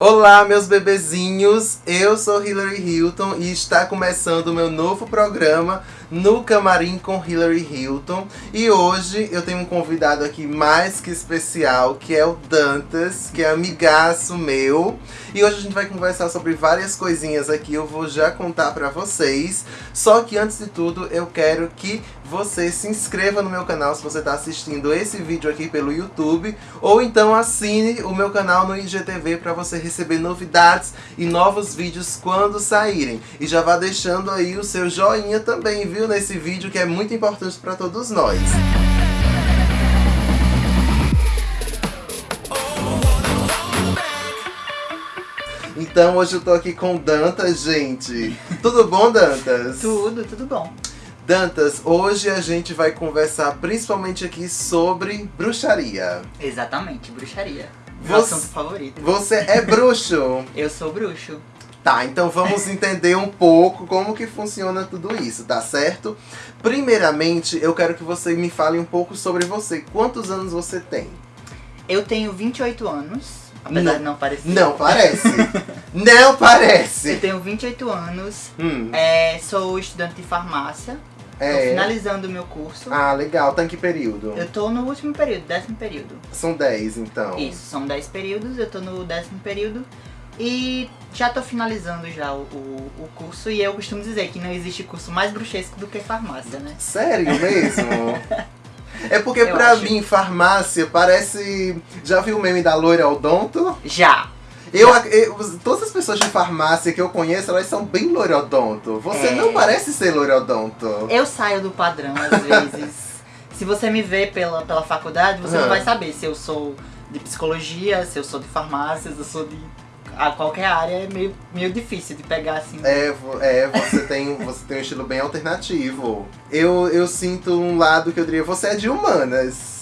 Olá, meus bebezinhos! Eu sou Hilary Hilton e está começando o meu novo programa no Camarim com Hilary Hilton. E hoje eu tenho um convidado aqui mais que especial, que é o Dantas, que é amigaço meu. E hoje a gente vai conversar sobre várias coisinhas aqui, eu vou já contar pra vocês. Só que antes de tudo, eu quero que você se inscreva no meu canal se você está assistindo esse vídeo aqui pelo YouTube. Ou então assine o meu canal no IGTV para você receber novidades e novos vídeos quando saírem. E já vá deixando aí o seu joinha também, viu? Nesse vídeo que é muito importante para todos nós. Então hoje eu tô aqui com Dantas, gente. Tudo bom, Dantas? Tudo, tudo bom. Dantas, hoje a gente vai conversar principalmente aqui sobre bruxaria. Exatamente, bruxaria. Meu Você- assunto favorito. Você é bruxo? Eu sou bruxo. Tá, então vamos entender um pouco como que funciona tudo isso, tá certo? Primeiramente, eu quero que você me fale um pouco sobre você. Quantos anos você tem? Eu tenho 28 anos, apesar Não. de não parecer. Não parece. Não Eu parece. tenho 28 anos, Hum, é, sou estudante de farmácia, é. finalizando o meu curso. Ah, legal. Tá em que período? Eu tô no último período, décimo período. São 10, então. Isso, são 10 períodos, eu tô no décimo período. E já tô finalizando já o, o, o curso e eu costumo dizer que não existe curso mais bruxesco do que farmácia, né? Sério mesmo? É porque Eu pra acho. mim, farmácia parece. Já viu o meme da loira odonto? Já! Eu, eu- todas as pessoas de farmácia que eu conheço, elas são bem loirodonto. Você É. não parece ser loirodonto. Eu saio do padrão às vezes. se você me vê pela, pela faculdade, você não vai saber se eu sou de psicologia, se eu sou de farmácia, se eu sou de a qualquer área. É meio, meio difícil de pegar assim. É, é você, tem, você tem um estilo bem alternativo. Eu, eu sinto um lado que eu diria, você é de humanas.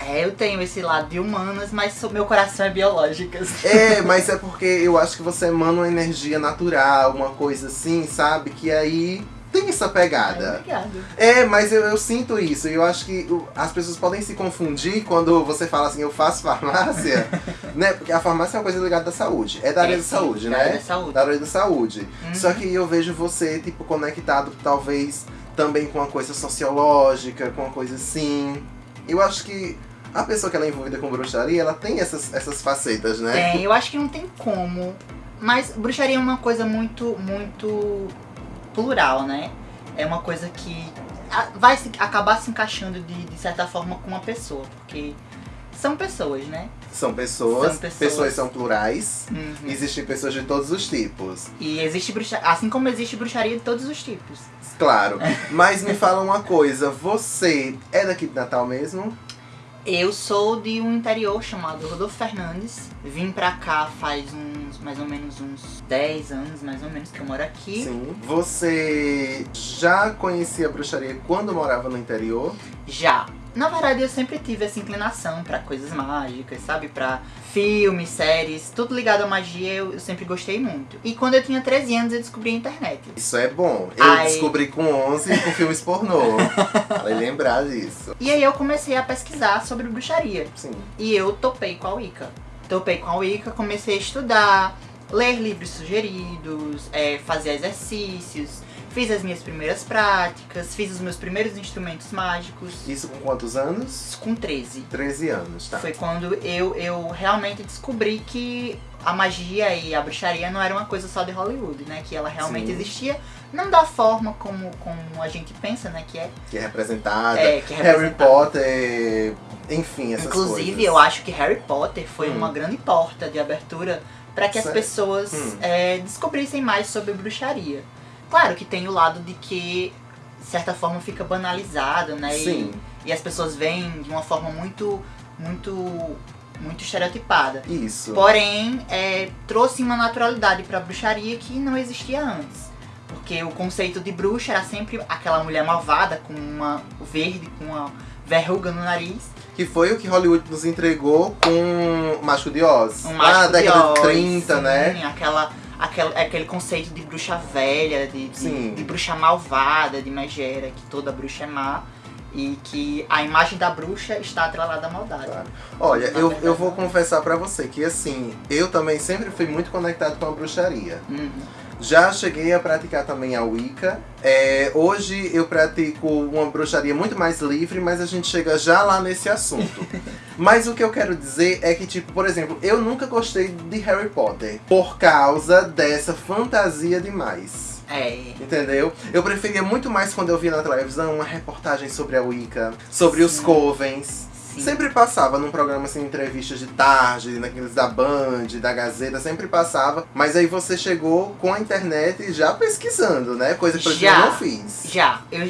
É, eu tenho esse lado de humanas, mas meu coração é biológico. É, mas é porque eu acho que você emana uma energia natural, uma coisa assim, sabe? Que aí tem essa pegada. Obrigada. É, mas eu, eu sinto isso. E eu acho que as pessoas podem se confundir quando você fala assim, eu faço farmácia, né? Porque a farmácia é uma coisa ligada à saúde. É da área É, da sim, saúde, da né? área da saúde. Da área da saúde. Uhum. Só que eu vejo você, tipo, conectado, talvez, também com uma coisa sociológica, com uma coisa assim. Eu acho que a pessoa que ela é envolvida com bruxaria, ela tem essas, essas facetas, né? Tem, eu acho que não tem como. Mas bruxaria é uma coisa muito, muito plural, né? É uma coisa que vai se- acabar se encaixando de, de certa forma com uma pessoa, porque são pessoas, né? São pessoas, São pessoas. são plurais. Uhum. Existem pessoas de todos os tipos. E existe bruxaria, assim como existe bruxaria de todos os tipos. Claro. Mas me fala uma coisa, você é daqui de Natal mesmo? Eu sou de um interior chamado Rodolfo Fernandes. Vim pra cá faz uns, mais ou menos uns 10 anos, mais ou menos, que eu moro aqui. Sim. Você já conhecia a bruxaria quando morava no interior? Já. Na verdade, eu sempre tive essa inclinação pra coisas mágicas, sabe? Pra filmes, séries, tudo ligado à magia, eu, eu sempre gostei muito. E quando eu tinha 13 anos, eu descobri a internet. Isso é bom. Eu Ai. descobri com 11 com filmes pornô. Vai lembrar disso. E aí eu comecei a pesquisar sobre bruxaria. Sim. E eu topei com a Wicca. Topei com a Wicca, comecei a estudar, ler livros sugeridos, é, fazer exercícios, fiz as minhas primeiras práticas, fiz os meus primeiros instrumentos mágicos. Isso com quantos anos? Com 13. 13 anos, tá? Foi quando eu, eu realmente descobri que a magia e a bruxaria não era uma coisa só de Hollywood, né? Que ela realmente Sim. existia, não da forma como, como a gente pensa, né? Que é. Que é representada. É, que é Harry. Potter, enfim, essas Inclusive, coisas. eu acho que Harry Potter foi Hum. uma grande porta de abertura para que as pessoas Hum. é, descobrissem mais sobre bruxaria. Claro que tem o lado de que, de certa forma, fica banalizado, né? E- Sim, E, as pessoas veem de uma forma muito, muito, muito estereotipada. isso. Porém, é, trouxe uma naturalidade pra bruxaria que não existia antes. Porque o conceito de bruxa era sempre aquela mulher malvada com uma verde, com uma verruga no nariz. Que foi o que Hollywood nos entregou com Mágico de Oz. Um mágico na de década de Oz, 30, sim, né? Aquela, aquela, aquele conceito de bruxa velha, de, de, de bruxa malvada, de megera, que toda bruxa é má. E que a imagem da bruxa está atrelada à maldade. Claro. Olha, eu, eu vou confessar pra você que assim, eu também sempre fui muito conectado com a bruxaria. Uhum. Já cheguei a praticar também a Wicca. É, hoje eu pratico uma bruxaria muito mais livre, mas a gente chega já lá nesse assunto. mas o que eu quero dizer é que, tipo, por exemplo, eu nunca gostei de Harry Potter por causa dessa fantasia demais. É. Entendeu? Eu preferia muito mais quando eu via na televisão uma reportagem sobre a Wicca, sobre os Sim. covens. Sim. Sempre passava num programa assim, entrevistas de tarde, naqueles da Band, da Gazeta, sempre passava. Mas aí você chegou com a internet já pesquisando, né? Coisa que Já. eu não fiz. Já, eu,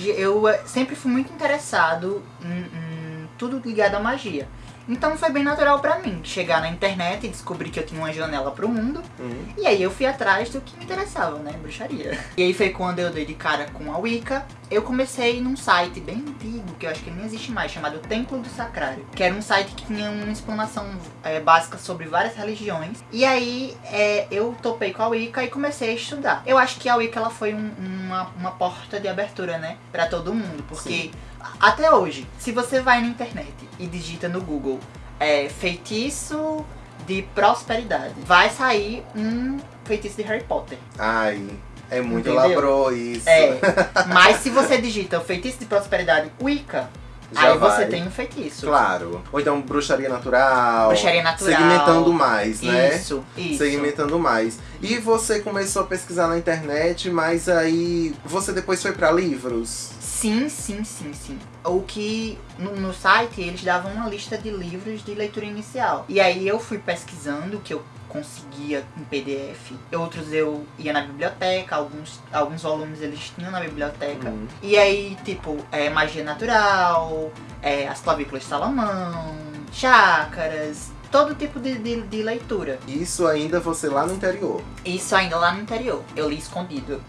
eu sempre fui muito interessado em, em tudo ligado à magia. Então foi bem natural pra mim chegar na internet e descobrir que eu tinha uma janela pro mundo. Hum. E aí eu fui atrás do que me interessava, né? Bruxaria. E aí foi quando eu dei de cara com a Wicca. Eu comecei num site bem antigo, que eu acho que nem existe mais, chamado Templo do Sacrário. Que era um site que tinha uma explanação eh, básica sobre várias religiões. E aí eh, eu topei com a Wicca e comecei a estudar. Eu acho que a Wicca ela foi um- uma, uma porta de abertura, né? Pra todo mundo. Porque a- até hoje, se você vai na internet e digita no Google é, feitiço de prosperidade, vai sair um feitiço de Harry Potter. Ai, é muito Entendeu? labrou isso. É, mas se você digita o feitiço de prosperidade Wicca, Já aí você vai. tem um feitiço. Claro. Ou então bruxaria natural. Bruxaria natural. Segmentando mais, né? Isso, isso. Segmentando mais. E você começou a pesquisar na internet, mas aí você depois foi pra livros? Sim, sim, sim, sim. O que no, no site eles davam uma lista de livros de leitura inicial. E aí eu fui pesquisando o que eu conseguia em PDF. Outros eu ia na biblioteca, alguns, alguns volumes eles tinham na biblioteca. Hum. E aí, tipo, é, magia natural, é, as clavículas de Salomão, chácaras, todo tipo de, de, de leitura. Isso ainda você lá no interior. Isso ainda lá no interior. Eu li escondido.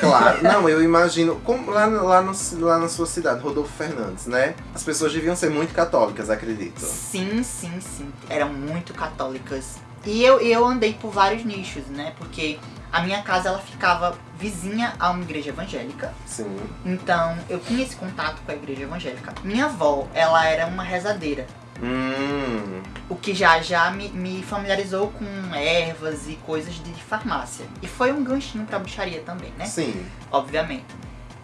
Claro, não, eu imagino. Como lá, lá, no, lá na sua cidade, Rodolfo Fernandes, né? As pessoas deviam ser muito católicas, acredito. Sim, sim, sim. Eram muito católicas. E eu, eu andei por vários nichos, né? Porque a minha casa ela ficava vizinha a uma igreja evangélica. Sim. Então eu tinha esse contato com a igreja evangélica. Minha avó, ela era uma rezadeira. Hum. O que já já me, me familiarizou com ervas e coisas de farmácia. E foi um ganchinho pra bruxaria também, né? Sim. obviamente.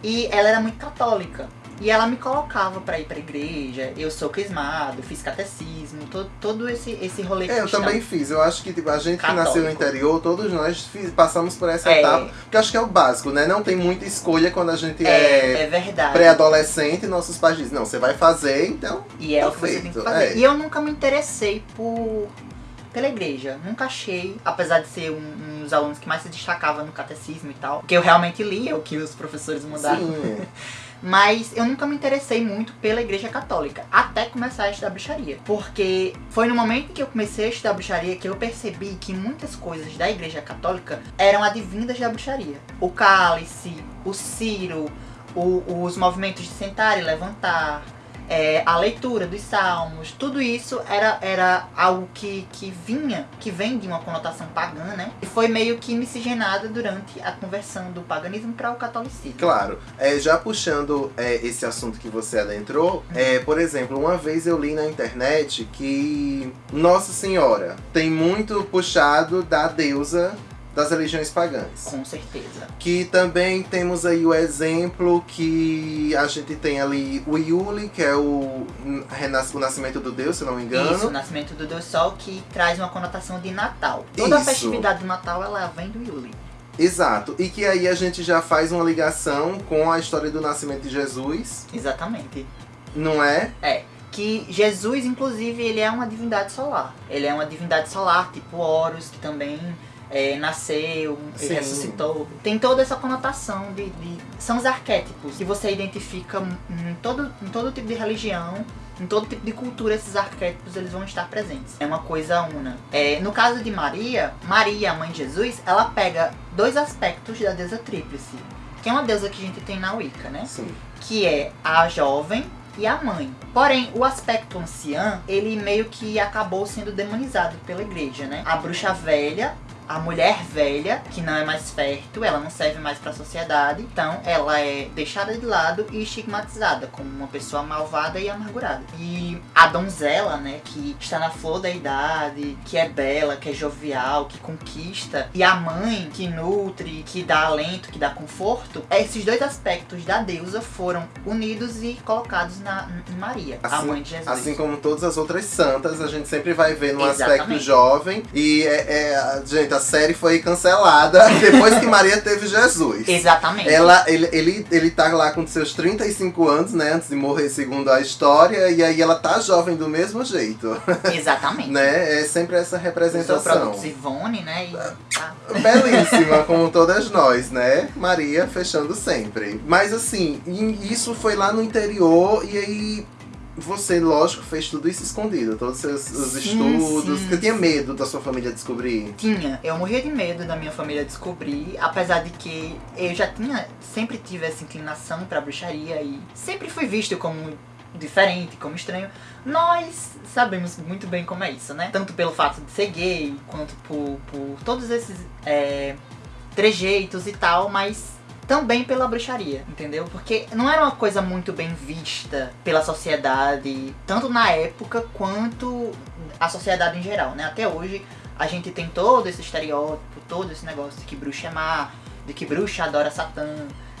E ela era muito católica. E ela me colocava pra ir pra igreja. Eu sou crismado, fiz catecismo, todo, todo esse, esse rolê É, eu também fiz. Eu acho que tipo, a gente que Católico. nasceu no interior, todos nós fiz- passamos por essa É. etapa. Porque eu acho que é o básico, né? Não tem muita escolha quando a gente É, é, é verdade. pré-adolescente e nossos pais dizem, não, você vai fazer, então. E é o que você tem que fazer. é. E eu nunca me interessei por pela igreja. Nunca achei, apesar de ser um, um dos alunos que mais se destacava no catecismo e tal, que eu realmente lia o que os professores mandavam. Mas eu nunca me interessei muito pela igreja católica, até começar a estudar bruxaria. Porque foi no momento que eu comecei a estudar bruxaria que eu percebi que muitas coisas da igreja católica eram advindas da bruxaria. O cálice, o ciro, o- os movimentos de sentar e levantar, é, a leitura dos salmos, tudo isso era, era algo que, que vinha, que vem de uma conotação pagã, né? E foi meio que miscigenada durante a conversão do paganismo para o catolicismo. Claro. É, já puxando é, esse assunto que você adentrou, é, por exemplo, uma vez eu li na internet que Nossa Senhora tem muito puxado da deusa das religiões pagãs. Com certeza. Que também temos aí o exemplo que a gente tem ali o Yuli, que é o, o nascimento do Deus, se não me engano. Isso, o nascimento do Deus Sol, que traz uma conotação de Natal. Toda a Isso. festividade do Natal, ela vem do Yuli. Exato. E que aí a gente já faz uma ligação com a história do nascimento de Jesus, Exatamente. não é? Que Jesus, inclusive, ele é uma divindade solar. Ele é uma divindade solar, tipo Horus, que também é, nasceu, Sim. ressuscitou. Tem toda essa conotação de, de- São os arquétipos que você identifica em todo, em todo tipo de religião, em todo tipo de cultura, esses arquétipos eles vão estar presentes. É uma coisa una. É, no caso de Maria, Maria, a mãe de Jesus, ela pega dois aspectos da deusa tríplice. Que é uma deusa que a gente tem na Wicca, né? Sim. que é a jovem e a mãe. Porém, o aspecto anciã, ele meio que acabou sendo demonizado pela igreja, né? A bruxa velha, a mulher velha, que não é mais fértil, ela não serve mais para a sociedade, então ela é deixada de lado e estigmatizada como uma pessoa malvada e amargurada. E a donzela, né, que está na flor da idade, que é bela, que é jovial, que conquista, e a mãe que nutre, que dá alento, que dá conforto, esses dois aspectos da deusa foram unidos e colocados na, em Maria, a Assim- mãe de Jesus. Assim como todas as outras santas, a gente sempre vai ver num aspecto Exatamente. jovem. E, é, é, gente, a série foi cancelada depois que Maria teve Jesus. Exatamente. Ela, ele, ele, ele tá lá com seus 35 anos, né? Antes de morrer, segundo a história. E aí ela tá jovem do mesmo jeito, Exatamente. né? É sempre essa representação. produtos Ivone, né? E tá. Belíssima, como todas nós, né? Maria fechando sempre. Mas assim, isso foi lá no interior e aí você, lógico, fez tudo isso escondido, todos os seus os Sim, estudos. sim. Você tinha medo da sua família descobrir? Tinha, eu morria de medo da minha família descobrir, apesar de que eu já tinha, sempre tive essa inclinação pra bruxaria e sempre fui visto como diferente, como estranho. Nós sabemos muito bem como é isso, né? Tanto pelo fato de ser gay, quanto por, por todos esses é, trejeitos e tal, mas também pela bruxaria, entendeu? Porque não era uma coisa muito bem vista pela sociedade, tanto na época quanto a sociedade em geral, né? Até hoje a gente tem todo esse estereótipo, todo esse negócio de que bruxa é má, de que bruxa adora Satã,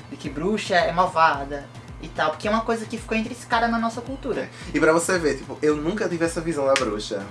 de que bruxa é malvada e tal, porque é uma coisa que ficou intrinsecada na nossa cultura. E pra você ver, tipo, eu nunca tive essa visão da bruxa.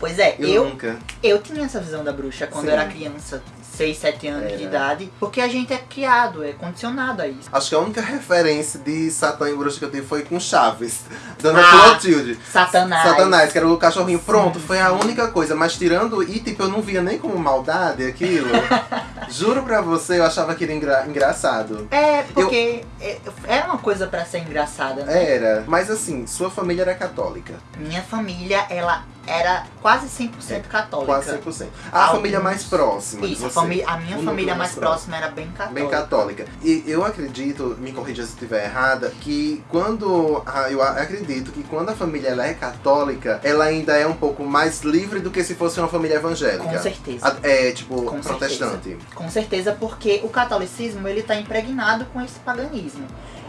Pois é, Eu, eu, nunca. eu tinha essa visão da bruxa quando eu Sim. era criança, 6, 7 anos de Era. idade, porque a gente é criado, é condicionado a isso. Acho que a única referência de Satã e bruxa que eu tive foi com Chaves, Dona Ah, Clotilde. Satanás. Satanás, que era o cachorrinho. Sim, Pronto, foi a única coisa. Mas tirando. E tipo, eu não via nem como maldade aquilo. Juro pra você, eu achava aquilo engra- engraçado. É, porque é, é uma coisa pra ser engraçada, né? Era. Mas assim, sua família era católica. Minha família, ela era quase 100% católica. Quase 100%. A Alguns- família mais próxima. Isso, a, família, a minha O família mais próxima era bem católica. Bem católica. E eu acredito, me corrija se estiver errada, que quando. Eu a- acredito que quando a família ela é católica, ela ainda é um pouco mais livre do que se fosse uma família evangélica. Com certeza. É, tipo, Com protestante. Com certeza, porque o catolicismo ele tá impregnado com esse paganismo.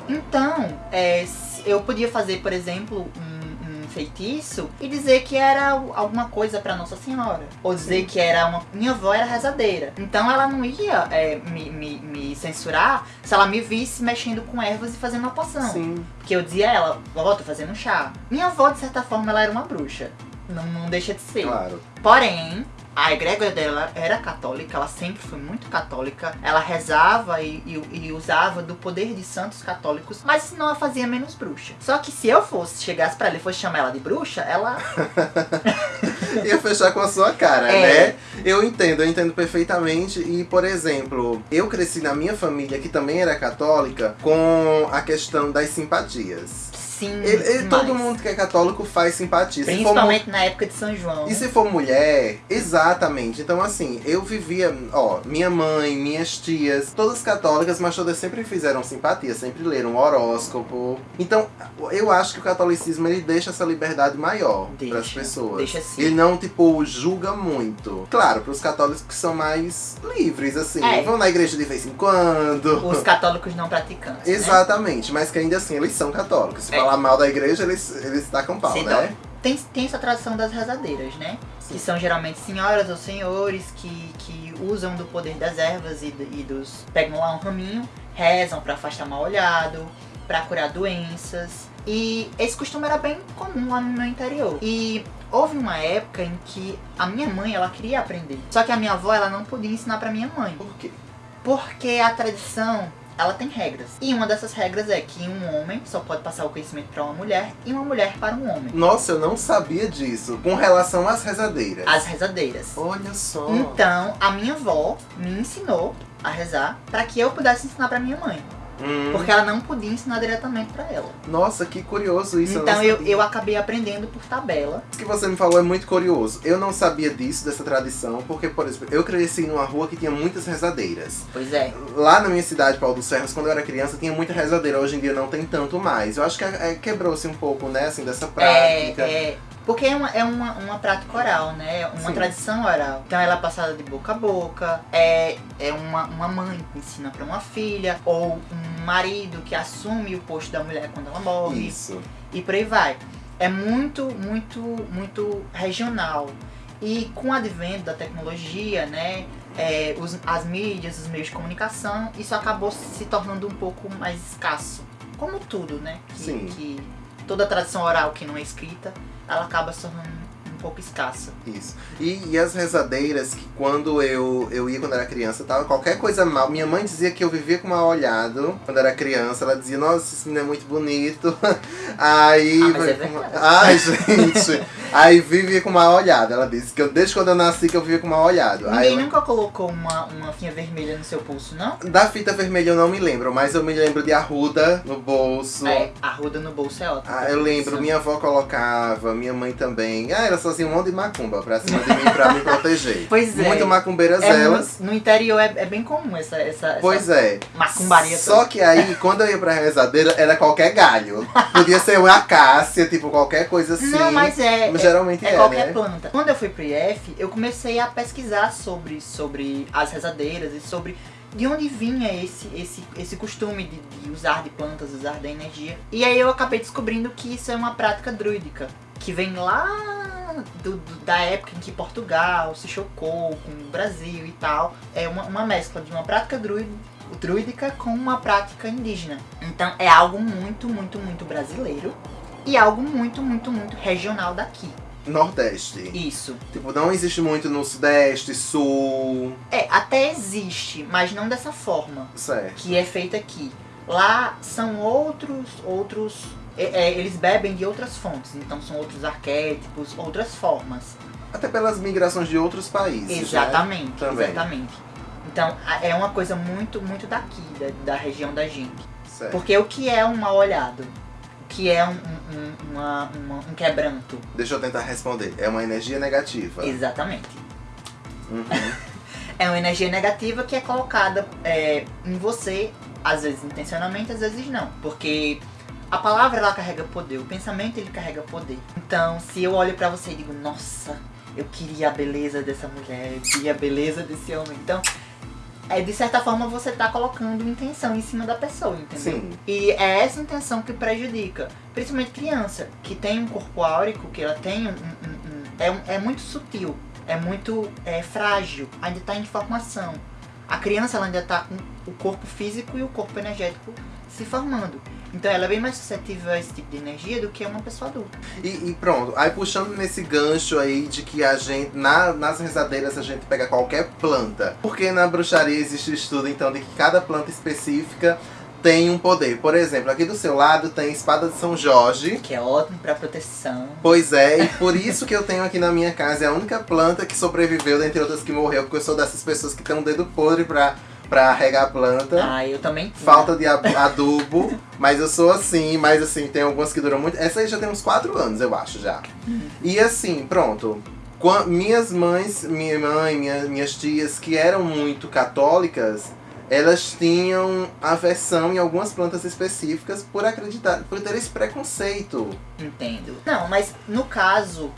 Então, é, eu podia fazer, por exemplo, um feitiço e dizer que era alguma coisa pra Nossa Senhora. Ou dizer Sim. que era uma. Minha avó era rezadeira. Então ela não ia é, me, me, me censurar se ela me visse mexendo com ervas e fazendo uma poção. Sim. Porque eu dizia a ela, vovó, tô fazendo um chá. Minha avó, de certa forma, ela era uma bruxa. Não, não deixa de ser. Claro. Porém, a egrégora dela era católica, ela sempre foi muito católica. Ela rezava e, e- e usava do poder de santos católicos, mas não a fazia menos bruxa. Só que se eu fosse, chegasse pra ela e fosse chamar ela de bruxa, ela. Ia fechar com a sua cara, É. né? Eu entendo, eu entendo perfeitamente. E, por exemplo, eu cresci na minha família, que também era católica, com a questão das simpatias. Sim. Ele- ele- todo mundo que é católico faz simpatia. Se for Principalmente na época de São João. E se for mulher, exatamente. Então, assim, eu vivia, ó, minha mãe, minhas tias, todas católicas, mas todas sempre fizeram simpatia, sempre leram horóscopo. Então, eu acho que o catolicismo ele deixa essa liberdade maior para as pessoas. deixa sim. Ele não, tipo, julga muito. Claro, para os católicos que são mais livres, assim, É. vão na igreja de vez em quando. Os católicos não praticantes. né? Exatamente, mas que ainda assim eles são católicos. Se É. falar mal da igreja, eles, eles tacam pau, Se né? Tem, tem essa tradição das rezadeiras, né? Sim. Que são geralmente senhoras ou senhores que, que usam do poder das ervas e, do- e dos. pegam lá um raminho, rezam pra afastar mal olhado, pra curar doenças. E esse costume era bem comum lá no meu interior. E houve uma época em que a minha mãe ela queria aprender. Só que a minha avó ela não podia ensinar pra minha mãe. Por quê? Porque a tradição, ela tem regras. E uma dessas regras é que um homem só pode passar o conhecimento para uma mulher e uma mulher para um homem. Nossa, eu não sabia disso. Com relação às rezadeiras. As rezadeiras. Olha só. Então, a minha avó me ensinou a rezar para que eu pudesse ensinar para minha mãe. Hum, Porque ela não podia ensinar diretamente para ela. Nossa, que curioso isso. então eu, sabia. eu acabei aprendendo por tabela. Isso que você me falou é muito curioso. Eu não sabia disso, dessa tradição, porque, por exemplo, eu cresci numa rua que tinha muitas rezadeiras. Pois é. Lá na minha cidade, Paulo dos Ferros, quando eu era criança, tinha muita rezadeira. Hoje em dia não tem tanto mais. Eu acho que é, quebrou-se um pouco, né, assim, dessa É, prática. é, Porque é uma, é uma, uma prática oral, né? Uma Sim. tradição oral. Então ela é passada de boca a boca, é, é uma, uma mãe que ensina pra uma filha, ou um marido que assume o posto da mulher quando ela morre, Isso. e por aí vai. É muito, muito, muito regional. E com o advento da tecnologia, né? é, os- as mídias, os meios de comunicação, isso acabou se tornando um pouco mais escasso. Como tudo, né? Que, Sim. que toda tradição oral que não é escrita, ela acaba se tornando pouco escassa. Isso. E, e as rezadeiras que quando eu, eu ia quando era criança, tava qualquer coisa mal. Minha mãe dizia que eu vivia com mal olhado quando era criança. Ela dizia, nossa, esse menino é muito bonito. Aí. Ah, é. Ai, gente. Aí vivia com mal olhado. Ela disse que eu, desde quando eu nasci que eu vivia com mal olhado. Aí Ninguém eu- nunca colocou uma, uma finha vermelha no seu pulso, não? Da fita vermelha eu não me lembro, mas eu me lembro de arruda no bolso. É, arruda no bolso é ótimo. Ah, eu lembro, minha avó colocava, minha mãe também. Ah, elas faziam um monte de macumba pra cima de mim pra me proteger. Pois é. Muito macumbeiras É elas. mu- no interior é, é bem comum essa, essa, Pois essa é. macumbaria Só toda. que aí, quando eu ia pra rezadeira, era qualquer galho. Podia ser uma acácia, tipo, qualquer coisa assim. Não, mas é, Mas é, geralmente é é, qualquer né? planta. Quando eu fui pro IF, eu comecei a pesquisar sobre, sobre as rezadeiras e sobre de onde vinha esse, esse, esse costume de, de usar de plantas, usar da energia. E aí eu acabei descobrindo que isso é uma prática druídica, que vem lá do, do- da época em que Portugal se chocou com o Brasil e tal. É uma, uma mescla de uma prática druí- druídica com uma prática indígena. Então é algo muito, muito, muito brasileiro e algo muito, muito, muito regional daqui. Nordeste. Isso. Tipo, não existe muito no Sudeste, Sul. É, até existe, mas não dessa forma Certo. que é feita aqui. Lá são outros, outros. É, é, eles bebem de outras fontes, então são outros arquétipos, outras formas. Até pelas migrações de outros países. né? Exatamente, Também. exatamente. Então é uma coisa muito, muito daqui, da, da região da gente. Certo. Porque o que é um mal olhado? O que é um, um, um- uma- uma- um quebranto? Deixa eu tentar responder. É uma energia negativa. Exatamente. Uhum. É uma energia negativa que é colocada é, em você, às vezes intencionalmente, às vezes não. Porque a palavra ela carrega poder, o pensamento ele carrega poder. Então, se eu olho pra você e digo, nossa, eu queria a beleza dessa mulher, eu queria a beleza desse homem. Então, é, de certa forma você tá colocando intenção em cima da pessoa, entendeu? Sim. E é essa intenção que prejudica. Principalmente criança, que tem um corpo áurico, que ela tem um. um- um- é, é muito sutil, é muito é, frágil, ainda está em formação. A criança ela ainda está com o corpo físico e o corpo energético se formando. Então ela é bem mais suscetível a esse tipo de energia do que uma pessoa adulta. E, e pronto, aí puxando nesse gancho aí de que a gente, na- nas rezadeiras a gente pega qualquer planta. Porque na bruxaria existe estudo então de que cada planta específica tem um poder. Por exemplo, aqui do seu lado tem espada de São Jorge. Que é ótimo para proteção. Pois é, e por isso que eu tenho aqui na minha casa. É a única planta que sobreviveu, dentre outras que morreu, porque eu sou dessas pessoas que tem um dedo podre pra, pra regar a planta. Ah, eu também tinha. Falta de adubo, mas eu sou assim, mas assim, tem algumas que duram muito. Essa aí já tem uns 4 anos, eu acho, já. E assim, pronto. Minhas mães, minha mãe, minha- minhas tias, que eram muito católicas, elas tinham aversão em algumas plantas específicas por acreditar, por ter esse preconceito. Entendo. Não, mas no caso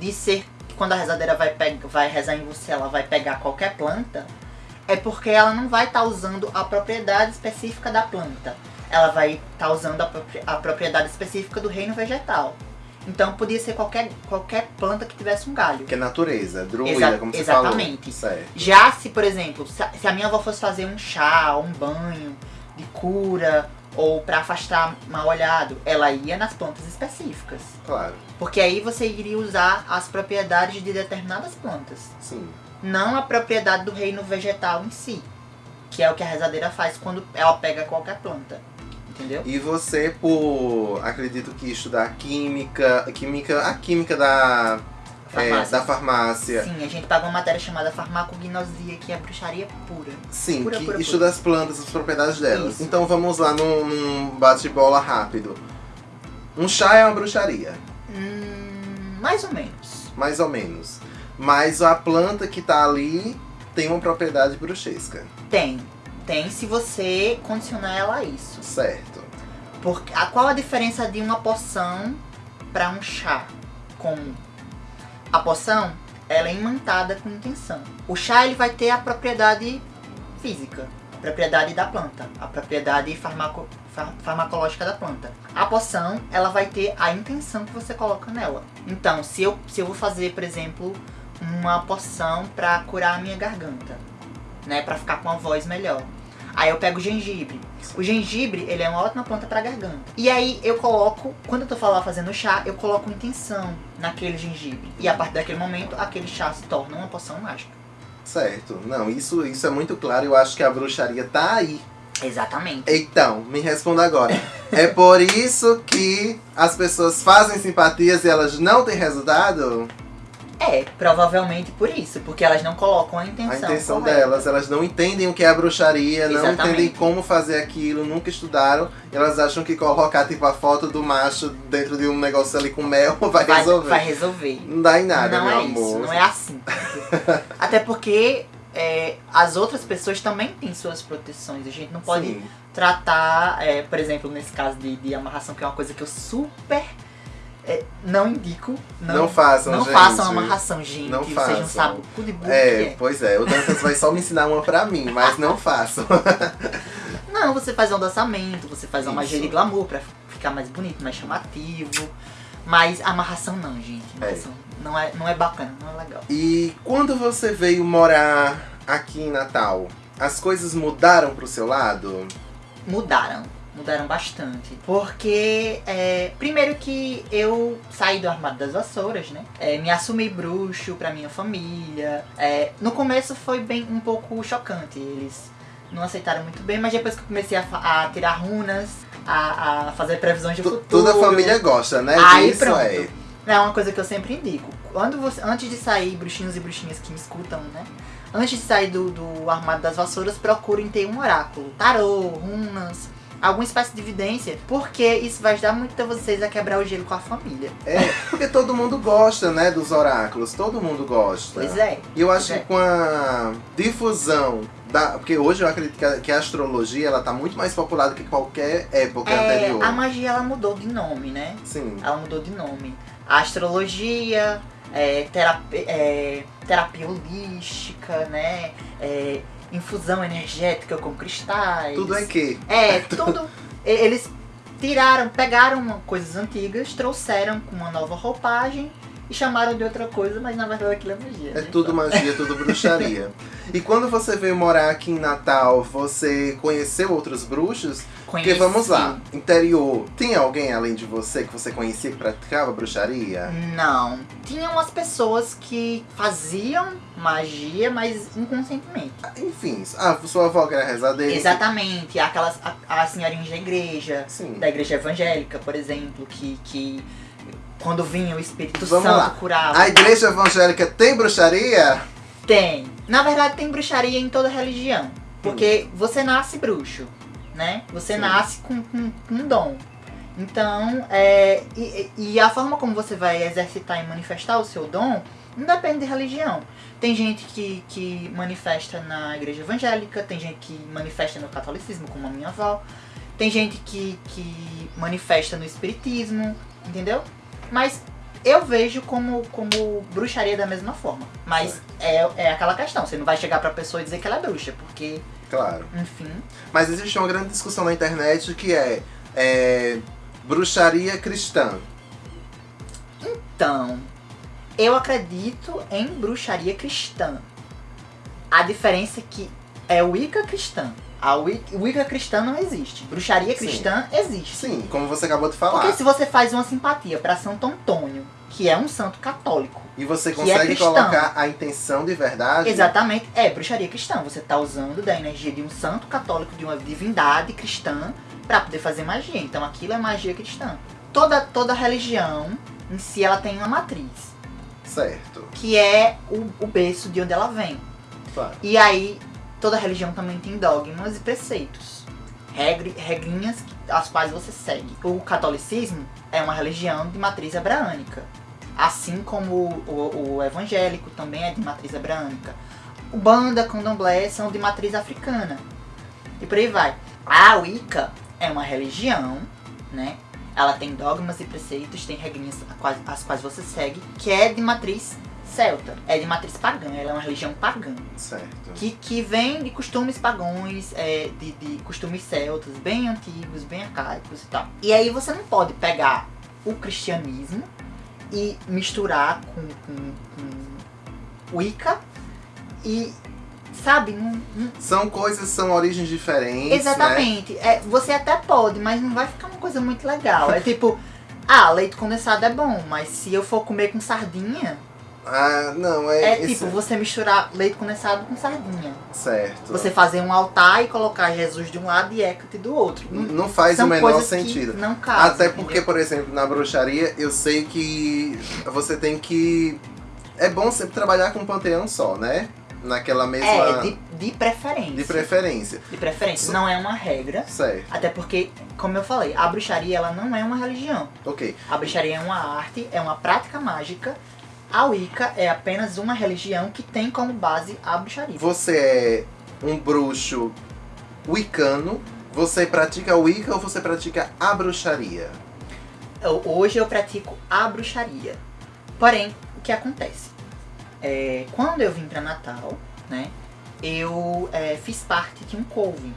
de ser quando a rezadeira vai, vai rezar em você, ela vai pegar qualquer planta, é porque ela não vai estar usando a propriedade específica da planta. Ela vai estar usando a, propri- a propriedade específica do reino vegetal. Então podia ser qualquer, qualquer planta que tivesse um galho. Que é natureza, druida, Exa- como você exatamente. falou. Certo. Já se, por exemplo, se a, se a minha avó fosse fazer um chá, um banho de cura, ou para afastar mal olhado, ela ia nas plantas específicas. Claro, Porque aí você iria usar as propriedades de determinadas plantas, sim. Não a propriedade do reino vegetal em si, que é o que a rezadeira faz quando ela pega qualquer planta. Entendeu? E você, por acredito que estudar química, química, a química da é, Farmácia. da farmácia. Sim, a gente paga uma matéria chamada farmacognosia, que é bruxaria pura. Sim, Pura, que pura, estuda as plantas, as propriedades delas. Isso. Então vamos lá num, num bate-bola rápido. Um chá é uma bruxaria, Hum, mais ou menos. mais ou menos. Mas a planta que tá ali tem uma propriedade bruxesca, Tem. Tem se você condicionar ela a isso. certo? Porque, a, qual a diferença de uma poção para um chá? como a poção, ela é imantada com intenção. O chá ele vai ter a propriedade física, a propriedade da planta, a propriedade farmaco, far, farmacológica da planta. A poção, ela vai ter a intenção que você coloca nela. Então, se eu, se eu vou fazer, por exemplo, uma poção para curar a minha garganta, né, para ficar com a voz melhor. Aí eu pego o gengibre. O gengibre, ele é uma ótima planta pra garganta. E aí eu coloco, quando eu tô falando fazendo chá, eu coloco intenção naquele gengibre. E a partir daquele momento, aquele chá se torna uma poção mágica. Certo. Não, isso, isso é muito claro. Eu acho que a bruxaria tá aí. Exatamente. Então, me responda agora. é por isso que as pessoas fazem simpatias e elas não têm resultado? É, provavelmente por isso, porque elas não colocam a intenção. A intenção correta. delas, elas não entendem o que é a bruxaria, não Exatamente. entendem como fazer aquilo, nunca estudaram. Elas acham que colocar tipo a foto do macho dentro de um negócio ali com mel vai, vai resolver. Vai resolver. Não dá em nada, não meu é amor. isso, não é assim. Até porque é, as outras pessoas também têm suas proteções. A gente não pode Sim. tratar, é, por exemplo, nesse caso de, de amarração, que é uma coisa que eu super é, não indico. Não, Não façam, Não gente. façam amarração, gente. Não façam. sabem o cu de burro É, é. pois é, o Dantas vai só me ensinar uma pra mim, mas não façam. Não, você faz um adoçamento, você faz uma magia de glamour pra ficar mais bonito, mais chamativo. Mas amarração não, gente. Amarração não, é, não é bacana, não é legal. E quando você veio morar aqui em Natal, as coisas mudaram pro seu lado? mudaram. Mudaram bastante. Porque, é, primeiro que eu saí do armário das vassouras, né? É, me assumi bruxo pra minha família. É, no começo foi bem um pouco chocante. Eles não aceitaram muito bem, mas depois que eu comecei a, a tirar runas, a, a fazer previsões de Tu- futuro. Toda a família gosta, né? Aí disso pronto. é. É uma coisa que eu sempre indico. Quando você, antes de sair, bruxinhos e bruxinhas que me escutam, né? Antes de sair do, do armário das vassouras, procurem ter um oráculo. Tarô, runas, alguma espécie de evidência. Porque isso vai ajudar muito a vocês a quebrar o gelo com a família. É, porque todo mundo gosta, né, dos oráculos. Todo mundo gosta. Pois é. E eu acho Pois que com a difusão da. Porque hoje eu acredito que a, que a astrologia ela tá muito mais popular do que qualquer época É, anterior. a magia ela mudou de nome, né? Sim. Ela mudou de nome. A astrologia, é, terapia, é, terapia holística, né? É, infusão energética com cristais. Tudo é que. É, tudo. Eles tiraram, pegaram coisas antigas, trouxeram com uma nova roupagem e chamaram de outra coisa, mas na verdade aquilo é magia. É né? tudo magia, tudo bruxaria. E quando você veio morar aqui em Natal, você conheceu outros bruxos? Porque Conheci. vamos lá, interior, tem alguém além de você que você conhecia que praticava bruxaria? Não. Tinham umas pessoas que faziam magia, mas inconscientemente. Enfim, a sua avó que era rezadeira. Exatamente. Aquelas, a, as senhorinhas da igreja, Sim. da igreja evangélica, por exemplo, que, que quando vinha o Espírito Vamos Santo lá. curava. A igreja evangélica tem bruxaria? Tem. Na verdade, tem bruxaria em toda religião. Porque você nasce bruxo, né? Você Sim. nasce com, com, com um dom. Então, é, e, e a forma como você vai exercitar e manifestar o seu dom não depende de religião. Tem gente que, que manifesta na igreja evangélica, tem gente que manifesta no catolicismo, como a minha avó. Tem gente que, que manifesta no espiritismo, entendeu? Mas eu vejo como, como bruxaria da mesma forma. Mas é, é aquela questão, você não vai chegar pra pessoa e dizer que ela é bruxa, porque, Claro. enfim. Mas existe uma grande discussão na internet que é, é, bruxaria cristã. Então, eu acredito em bruxaria cristã. A diferença é que é Wicca cristã. A Wicca, cristã não existe. Bruxaria Sim. cristã existe. Sim, como você acabou de falar. Porque se você faz uma simpatia pra Santo Antônio, que é um santo católico, E você é consegue cristão. colocar a intenção de verdade. Exatamente, é bruxaria cristã. Você tá usando da energia de um santo católico, de uma divindade cristã, pra poder fazer magia. Então aquilo é magia cristã. Toda, toda religião em si ela tem uma matriz, Certo. que é o, o berço de onde ela vem. Claro. E aí, toda religião também tem dogmas e preceitos. Regri, regrinhas as quais você segue. O catolicismo é uma religião de matriz hebrânica. Assim como o, o- o evangélico também é de matriz hebrânica. O banda, candomblé são de matriz africana. E por aí vai. A Wicca é uma religião, né? Ela tem dogmas e preceitos, tem regrinhas as quais você segue, que é de matriz celta. É de matriz pagã, ela é uma religião pagã. Certo. Que, que vem de costumes pagões, é, de, de costumes celtas, bem antigos, bem arcaicos e tal. E aí você não pode pegar o cristianismo e misturar com, com, com Wicca e, sabe, não, não- São coisas, são origens diferentes. Né? Exatamente. É, você até pode, mas não vai ficar uma coisa muito legal. É tipo, ah, leite condensado é bom, mas se eu for comer com sardinha, Ah, não, é. é tipo você misturar leite condensado com sardinha. Certo. Você fazer um altar e colocar Jesus de um lado e Hecate do outro. Não, Não faz são o menor sentido. Não casam, Até porque, entendeu? por exemplo, na bruxaria, eu sei que você tem que. É bom sempre trabalhar com um panteão só, né? Naquela mesma. É, de, de preferência. de preferência. De preferência. Não é uma regra. Certo. Até porque, como eu falei, a bruxaria ela não é uma religião. Ok. A bruxaria é uma arte, é uma prática mágica. A Wicca é apenas uma religião que tem como base a bruxaria. Você é um bruxo wicano. Você pratica Wicca ou você pratica a bruxaria? Eu- Hoje eu pratico a bruxaria. Porém, o que acontece? É, quando eu vim pra Natal, né, eu é, fiz parte de um coven.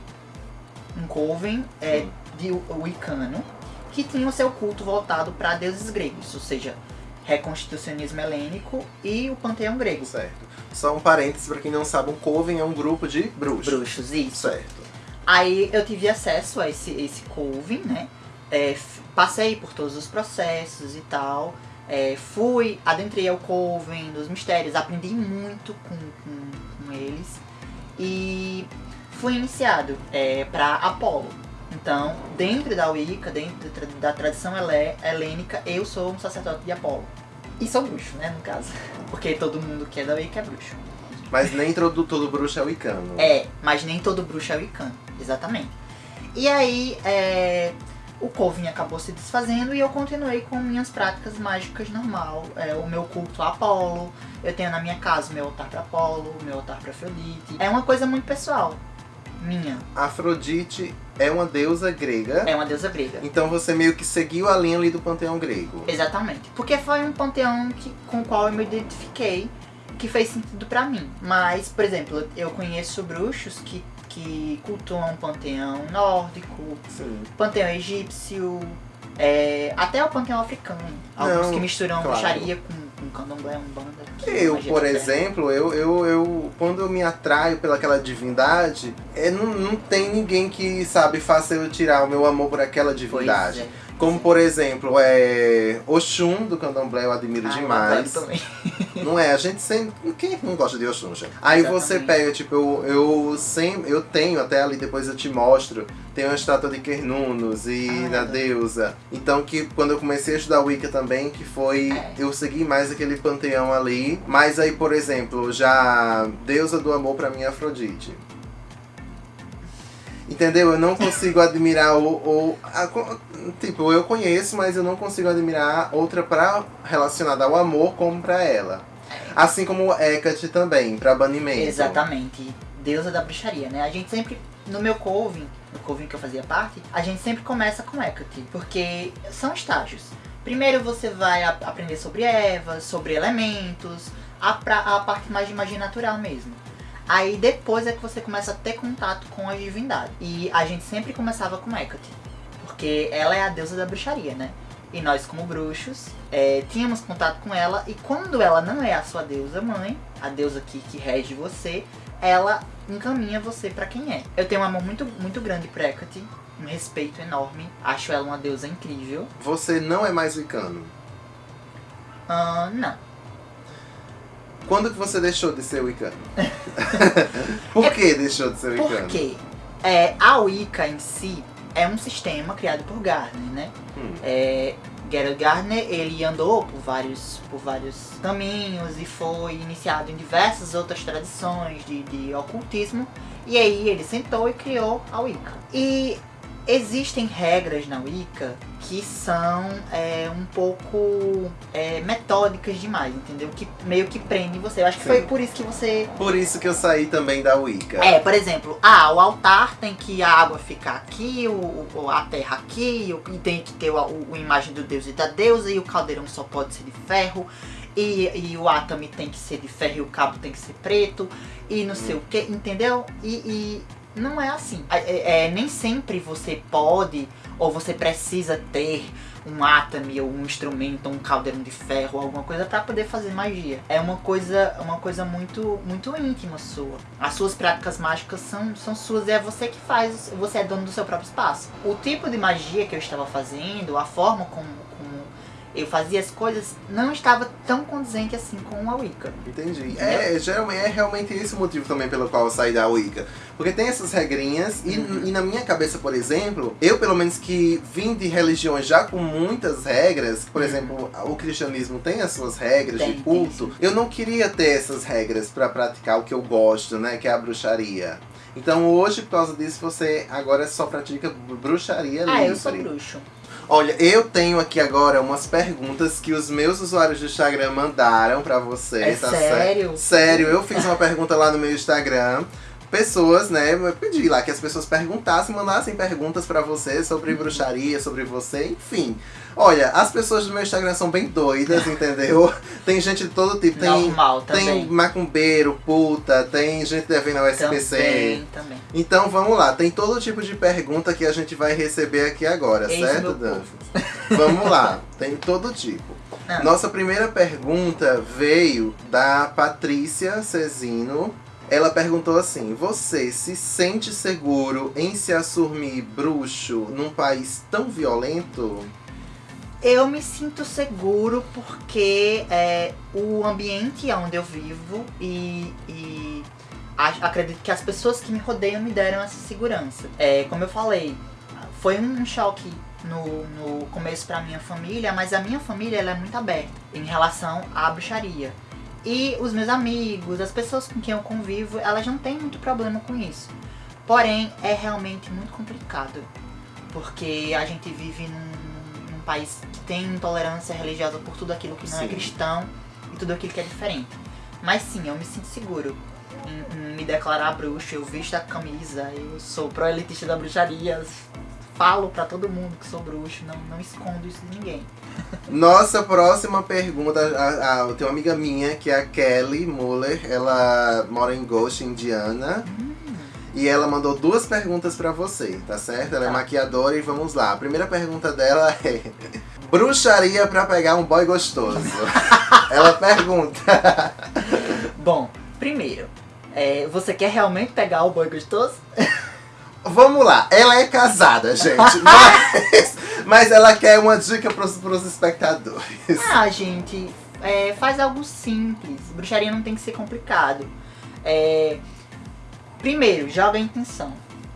Um coven é, de Wicano que tinha o seu culto voltado para deuses gregos, ou seja, reconstitucionismo helênico e o panteão grego. Certo. Só um parênteses pra quem não sabe, um coven é um grupo de bruxos. Bruxos, isso. Certo. Aí eu tive acesso a esse, esse coven, né? É, passei por todos os processos e tal. É, fui, adentrei ao coven, dos mistérios, aprendi muito com, com, com eles. E fui iniciado é, para Apolo. Então, dentro da Wicca, dentro da tradição helênica, eu sou um sacerdote de Apolo. E sou bruxo, né, no caso. Porque todo mundo que é da Wicca é bruxo. Mas nem todo, todo bruxo é wicano. É, mas nem todo bruxo é wiccan, exatamente. E aí, é, o Coven acabou se desfazendo e eu continuei com minhas práticas mágicas normal. É, o meu culto a Apolo, eu tenho na minha casa o meu altar para Apolo, o meu altar para Afrodite. É uma coisa muito pessoal, minha. Afrodite é uma deusa grega. É uma deusa grega. Então você meio que seguiu a linha ali do panteão grego. Exatamente. Porque foi um panteão que, com o qual eu me identifiquei, que fez sentido pra mim. Mas, por exemplo, eu conheço bruxos que, que cultuam panteão nórdico, Sim. panteão egípcio, é, até o panteão africano. Alguns Não, que misturam claro. bruxaria com, com candomblé, umbanda. Eu, por terra. exemplo, eu, eu, eu quando eu me atraio pelaquela divindade, é, não, não tem ninguém que, sabe, faça eu tirar o meu amor por aquela Pois divindade. é. Como, por exemplo, é Oxum, do candomblé, eu admiro Ah, eu demais. adoro também. Não é? A gente sempre. Quem não gosta de Oxum, gente? Aí você Exatamente. pega, tipo, eu, eu sempre. Eu tenho até ali, depois eu te mostro. Tem uma estátua de Kernunos e Ah, da deusa. Então que quando eu comecei a estudar Wicca também, que foi. É. Eu segui mais aquele panteão ali. Mas aí, por exemplo, já deusa do amor pra mim é Afrodite. Entendeu? Eu não consigo admirar o. o a tipo, eu conheço, mas eu não consigo admirar outra pra, relacionada ao amor como pra ela. Assim como Hecate também, pra banimento. Exatamente. Deusa da bruxaria, né? A gente sempre, no meu coven, no coven que eu fazia parte, a gente sempre começa com Hecate, porque são estágios. Primeiro você vai aprender sobre ervas, sobre elementos, a, pra- a parte mais de magia natural mesmo. Aí depois é que você começa a ter contato com a divindade. E a gente sempre começava com Hecate, porque ela é a deusa da bruxaria, né? E nós, como bruxos, é, tínhamos contato com ela. E quando ela não é a sua deusa mãe, a deusa que, que rege você, ela encaminha você pra quem é. Eu tenho um amor muito, muito grande por Hecate, um respeito enorme. Acho ela uma deusa incrível. Você não é mais wicano. Ah, não. Quando que você deixou de ser wicano? Por que deixou de ser wicano? Porque é, a Wicca em si é um sistema criado por Gardner, né? Hum. É, Gerald Gardner, ele andou por vários, por vários caminhos e foi iniciado em diversas outras tradições de, de ocultismo. E aí ele sentou e criou a Wicca. E Existem regras na Wicca que são é, um pouco é, metódicas demais, entendeu? Que meio que prendem você. Eu acho que Sim. foi por isso que você. Por isso que eu saí também da Wicca. É, por exemplo, ah, o altar tem que a água ficar aqui, o, o- a terra aqui, o- e tem que ter o, o, o imagem do deus e da deusa, e o caldeirão só pode ser de ferro, e, e o atame tem que ser de ferro e o cabo tem que ser preto, e não sei o que, entendeu? E, e não é assim. É, é- nem sempre você pode ou você precisa ter um atame ou um instrumento, um caldeirão de ferro, alguma coisa pra poder fazer magia. É uma coisa, uma coisa muito, muito íntima sua. As suas práticas mágicas são, são suas e é você que faz, você é dono do seu próprio espaço. O tipo de magia que eu estava fazendo, a forma como eu fazia as coisas, não estava tão condizente assim com a Wicca. Entendi. É, geralmente é realmente esse o motivo também pelo qual eu saí da Wicca. Porque tem essas regrinhas, e, Uhum. e na minha cabeça, por exemplo, eu pelo menos que vim de religiões já com muitas regras, por Uhum. exemplo, o cristianismo tem as suas regras Tem, de tem, culto, sim. eu não queria ter essas regras pra praticar o que eu gosto, né, que é a bruxaria. Então hoje, por causa disso, você agora só pratica bruxaria livre. Ah, eu sou bruxo. Olha, eu tenho aqui agora umas perguntas que os meus usuários do Instagram mandaram pra você. É tá certo? sério? Sério, eu fiz uma pergunta lá no meu Instagram. Pessoas, né? Eu pedi lá que as pessoas perguntassem, mandassem perguntas pra você sobre bruxaria, sobre você, enfim. Olha, as pessoas do meu Instagram são bem doidas, entendeu? Tem gente de todo tipo. Tem, Normal tem também. macumbeiro, puta, tem gente devendo ao SPC. Também, também. Então vamos lá, tem todo tipo de pergunta que a gente vai receber aqui agora, Esse certo, Dan? Vamos lá, tem todo tipo. Ah. Nossa primeira pergunta veio da Patrícia Cezino. Ela perguntou assim: Você se sente seguro em se assumir bruxo num país tão violento? Eu me sinto seguro porque é, o ambiente onde eu vivo e, e a- acredito que as pessoas que me rodeiam me deram essa segurança. É, como eu falei, foi um choque no, no começo pra minha família, mas a minha família ela é muito aberta em relação à bruxaria. E os meus amigos, as pessoas com quem eu convivo, elas não têm muito problema com isso. Porém, é realmente muito complicado. Porque a gente vive num, num país que tem intolerância religiosa por tudo aquilo que não é Sim. cristão e tudo aquilo que é diferente. Mas sim, eu me sinto seguro em, em me declarar bruxo, eu visto a camisa, eu sou pro-elitista da bruxaria, falo pra todo mundo que sou bruxo, não, não escondo isso de ninguém. Nossa próxima pergunta, a, a, eu tenho uma amiga minha que é a Kelly Muller, ela mora em Ghost, Indiana. E ela mandou duas perguntas pra você, tá certo? Ela é Tá. maquiadora e vamos lá. A primeira pergunta dela é: Bruxaria pra pegar um boy gostoso? ela pergunta. Bom, primeiro, é, você quer realmente pegar o boy gostoso? Vamos lá, ela é casada, gente. Mas, mas ela quer uma dica pros, pros espectadores. Ah, gente, é, faz algo simples. Bruxaria não tem que ser complicado. É, primeiro, joga a intenção.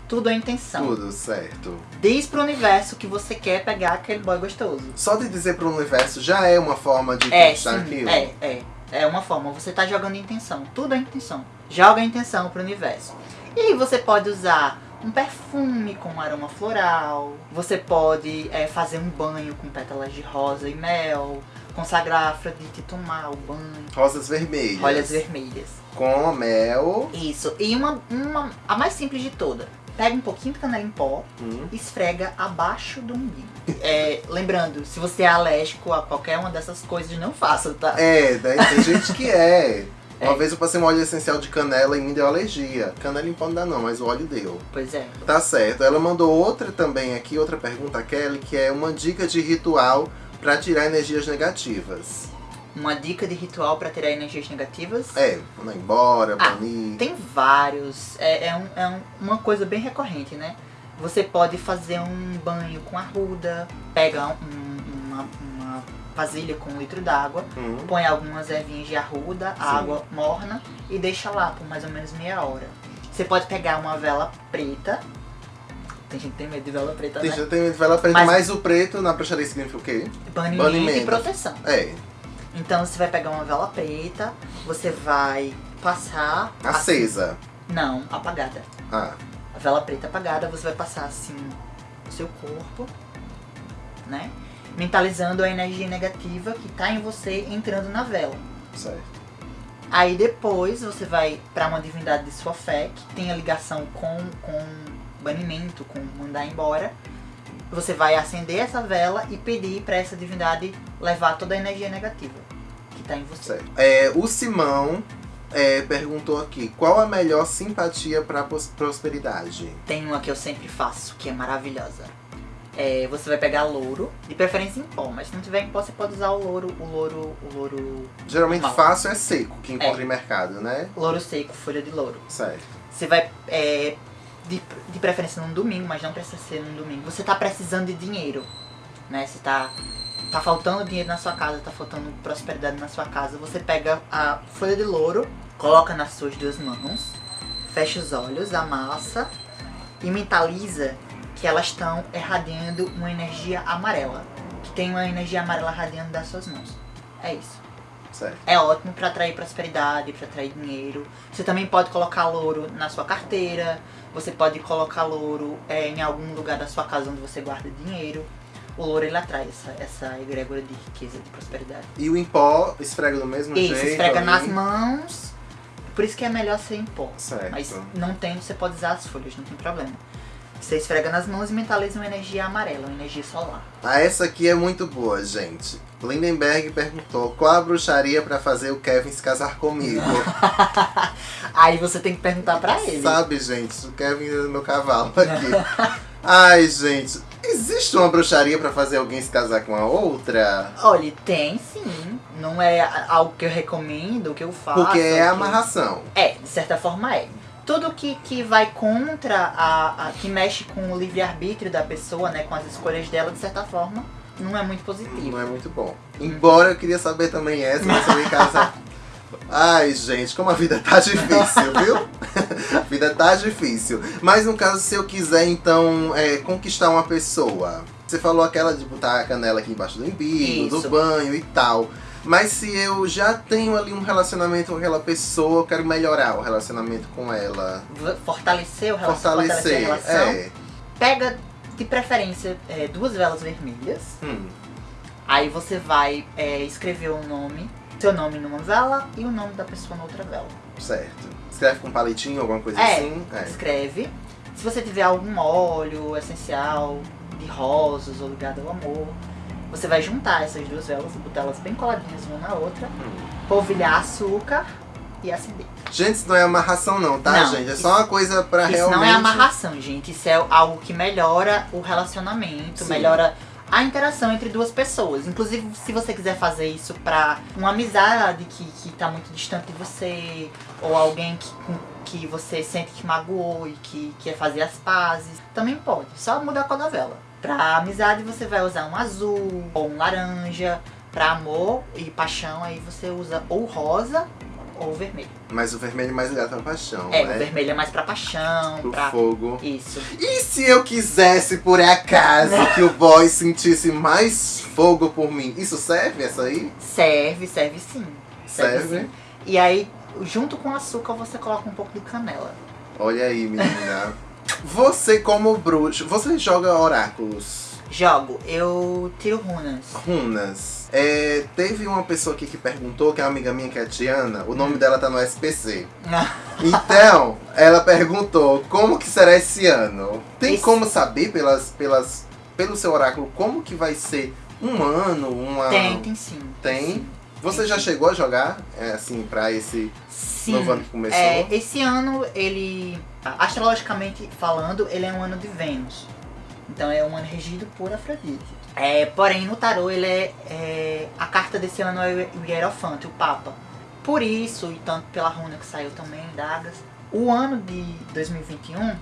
Tudo é intenção. Tudo certo. Diz pro universo que você quer pegar aquele boy gostoso. Só de dizer pro universo já é uma forma de É, conquistar sim, aquilo. é, é. É uma forma, você tá jogando intenção. Tudo é intenção. Joga a intenção pro universo. E aí você pode usar um perfume com aroma floral. Você pode é, fazer um banho com pétalas de rosa e mel. Consagrar Afrodite tomar o banho. Rosas vermelhas. Olhas vermelhas. Com mel. Isso. E uma, uma. A mais simples de toda. Pega um pouquinho de canela em pó, Hum. esfrega abaixo do umbigo. É, lembrando, se você é alérgico a qualquer uma dessas coisas, não faça, tá? É, daí tem gente que é. Uma É. vez eu passei um óleo essencial de canela e me deu alergia. Canela em pó não dá não, mas o óleo deu. Pois é. Tá certo. Ela mandou outra também aqui, outra pergunta, Kelly, que é uma dica de ritual pra tirar energias negativas. Uma dica de ritual pra tirar energias negativas. É, mandar embora, Ah, banir. Tem vários. É, é, um- é um- uma coisa bem recorrente, né? Você pode fazer um banho com arruda, pega um- uma, uma vasilha com um litro d'água, Hum. põe algumas ervinhas de arruda, Sim. água morna e deixa lá por mais ou menos meia hora. Você pode pegar uma vela preta. Tem gente que tem medo de vela preta, Tem né? gente que tem vela preta, Mas- mas o preto na bruxaria significa o quê? Banimento, Banimento. e proteção. É, Então você vai pegar uma vela preta, você vai passar. acesa. Não, apagada. Ah, A vela preta apagada, você vai passar assim seu corpo, né? Mentalizando a energia negativa que tá em você entrando na vela. Certo. Aí depois você vai pra uma divindade de sua fé, que tem a ligação com, com banimento, com mandar embora. Você vai acender essa vela e pedir pra essa divindade levar toda a energia negativa que tá em você. Certo. É, o Simão é, perguntou aqui: qual a melhor simpatia pra pos- prosperidade? Tem uma que eu sempre faço, que é maravilhosa. É, você vai pegar louro, de preferência em pó, mas se não tiver em pó, você pode usar o louro, o louro, o louro, Geralmente Mal. fácil é seco, que encontra É. em mercado, né? louro seco, folha de louro. Certo. Você vai, é, de, de preferência num domingo, mas não precisa ser num domingo. Você tá precisando de dinheiro, né? Você tá, tá faltando dinheiro na sua casa, tá faltando prosperidade na sua casa. Você pega a folha de louro, coloca nas suas duas mãos, fecha os olhos, amassa e mentaliza que elas estão irradiando uma energia amarela. Que tem uma energia amarela radiando das suas mãos. É isso. Certo. É ótimo pra atrair prosperidade, pra atrair dinheiro. Você também pode colocar louro na sua carteira. Você pode colocar louro é, em algum lugar da sua casa onde você guarda dinheiro. O louro ele atrai essa, essa egrégora de riqueza, de prosperidade. E o em pó esfrega do mesmo Isso, jeito? esfrega ali? nas mãos. Por isso que é melhor ser em pó. Certo. Mas não tem, você pode usar as folhas, não tem problema. Você esfrega nas mãos e mentaliza uma energia amarela, uma energia solar. Ah, essa aqui é muito boa, gente. Lindenberg perguntou qual a bruxaria pra fazer o Kevin se casar comigo. Aí você tem que perguntar pra ele. Sabe, gente, o Kevin é meu cavalo aqui. Ai, gente, existe uma bruxaria pra fazer alguém se casar com a outra? Olha, tem sim. Não é algo que eu recomendo, que eu faço. Porque é que- amarração. É, de certa forma é. Tudo que, que vai contra a, a- que mexe com o livre-arbítrio da pessoa, né? Com as escolhas dela, de certa forma, não é muito positivo. Não é muito bom. Embora eu queria saber também essa, mas eu ia casar. Ai, gente, como a vida tá difícil, viu? a vida tá difícil. Mas no caso, se eu quiser, então, é, conquistar uma pessoa. Você falou aquela de botar a canela aqui embaixo do umbigo, Isso. do banho e tal. Mas se eu já tenho ali um relacionamento com aquela pessoa, eu quero melhorar o relacionamento com ela. Fortalecer o relação, fortalecer, Fortalecer. a relação. É. Pega, de preferência, é, duas velas vermelhas. Hum, Aí você vai é, escrever o nome, seu nome numa vela e o nome da pessoa na outra vela. certo. Escreve com palitinho, alguma coisa É, assim? Escreve. Se você tiver algum óleo essencial de rosas ou ligado ao amor, você vai juntar essas duas velas, botar elas bem coladinhas uma na outra, polvilhar açúcar e acender. Gente, isso não é amarração não, tá, Não, gente? É isso- só uma coisa pra Isso realmente... não é amarração, gente. Isso é algo que melhora o relacionamento, Sim. melhora a interação entre duas pessoas. Inclusive, se você quiser fazer isso pra uma amizade que, que tá muito distante de você, ou alguém que, que você sente que magoou e que quer fazer as pazes, também pode. Só muda a cor da vela. Pra amizade, você vai usar um azul ou um laranja. Pra amor e paixão, aí você usa ou rosa ou vermelho. Mas o vermelho é mais ligado pra paixão, É, né? o vermelho é mais pra paixão, Pro pra. fogo. Isso. E se eu quisesse, por acaso, que o boy sentisse mais fogo por mim? Isso serve, essa aí? Serve, serve sim. Serve? sim. E aí, junto com o açúcar, você coloca um pouco de canela. Olha aí, menina. Você como bruxo, você joga oráculos, Jogo, eu tiro runas. runas. É, teve uma pessoa aqui que perguntou, que é uma amiga minha, que é a Tiana, o Hum. nome dela tá no SPC. Então, ela perguntou como que será esse ano. Tem Esse- como saber pelas, pelas, pelo seu oráculo como que vai ser um ano, uma. Tem, tem sim. Tem? Sim. Você já chegou a jogar, é, assim, pra esse Sim. novo ano que começou? É, esse ano, ele, astrologicamente falando, ele é um ano de Vênus. Então é um ano regido por Afrodite. É, porém, no tarô, ele é, é- A carta desse ano é o Hierofante, o Papa. Por isso, e tanto pela runa que saiu também, Dagas, o ano de 2021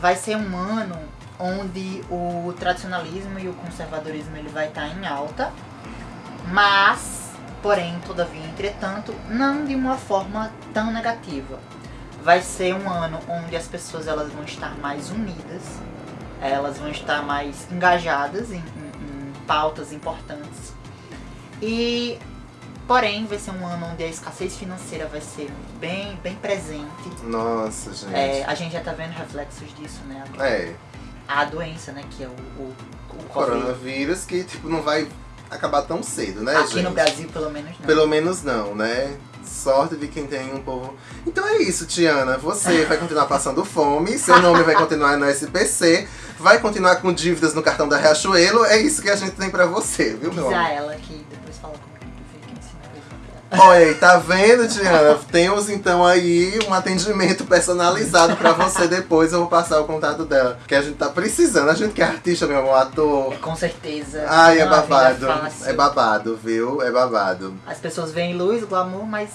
vai ser um ano onde o tradicionalismo e o conservadorismo ele vai estar em alta, mas, porém, todavia, entretanto, não de uma forma tão negativa. Vai ser um ano onde as pessoas elas vão estar mais unidas, elas vão estar mais engajadas em, em- em pautas importantes. E, porém, vai ser um ano onde a escassez financeira vai ser bem, bem presente. Nossa, gente. É, a gente já tá vendo reflexos disso, né? agora. É. a doença, né? Que é o, o, o O coronavírus que, tipo, não vai acabar tão cedo, né, Aqui gente? no Brasil, pelo menos, não. Pelo menos não, né? Sorte de quem tem um povo. Então é isso, Tiana. Você vai continuar passando fome, seu nome vai continuar no SPC, vai continuar com dívidas no cartão da Riachuelo. É isso que a gente tem pra você, viu, meu Diz amor? a ela que depois fala comigo Olha aí, tá vendo, Tiana? Temos então aí um atendimento personalizado pra você depois. Eu vou passar o contato dela. Que a gente tá precisando. A gente que é artista, meu amor, ator. É, com certeza. Ai, é babado. fácil. É babado, viu? É babado. As pessoas veem luz, glamour, mas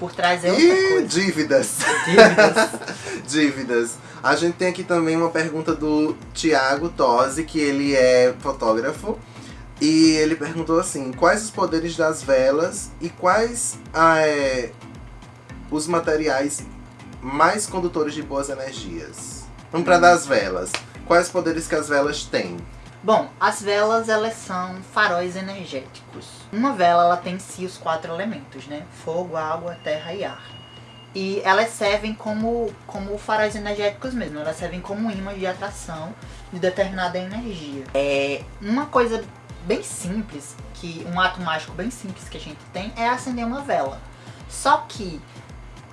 por trás é outra E coisa. dívidas. Dívidas. Dívidas. A gente tem aqui também uma pergunta do Tiago Tosi, que ele é fotógrafo. E ele perguntou assim: quais os poderes das velas e quais ah, é, os materiais mais condutores de boas energias? Vamos para das velas. Quais os poderes que as velas têm? Bom, as velas elas são faróis energéticos. Uma vela ela tem em si os quatro elementos, né? Fogo, água, terra e ar. E elas servem como, como faróis energéticos mesmo, elas servem como imãs de atração de determinada energia. É uma coisa bem simples, que um ato mágico bem simples que a gente tem é acender uma vela. Só que